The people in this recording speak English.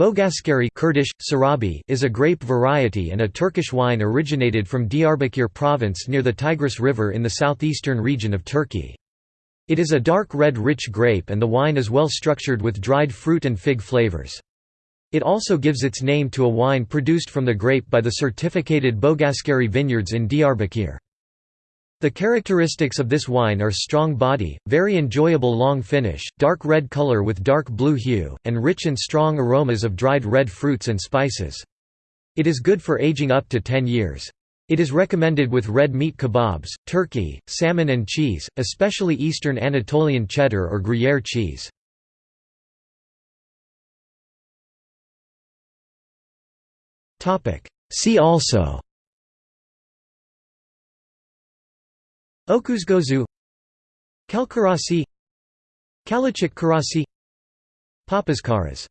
Bogazkere Kurdish, Sarabi is a grape variety and a Turkish wine originated from Diyarbakir province near the Tigris River in the southeastern region of Turkey. It is a dark red rich grape and the wine is well structured with dried fruit and fig flavors. It also gives its name to a wine produced from the grape by the certificated Bogazkere vineyards in Diyarbakir. The characteristics of this wine are strong body, very enjoyable long finish, dark red color with dark blue hue, and rich and strong aromas of dried red fruits and spices. It is good for aging up to 10 years. It is recommended with red meat kebabs, turkey, salmon and cheese, especially Eastern Anatolian cheddar or Gruyere cheese. See also Okuzgozu Calkarasi Kalecik Karasi Papaskaras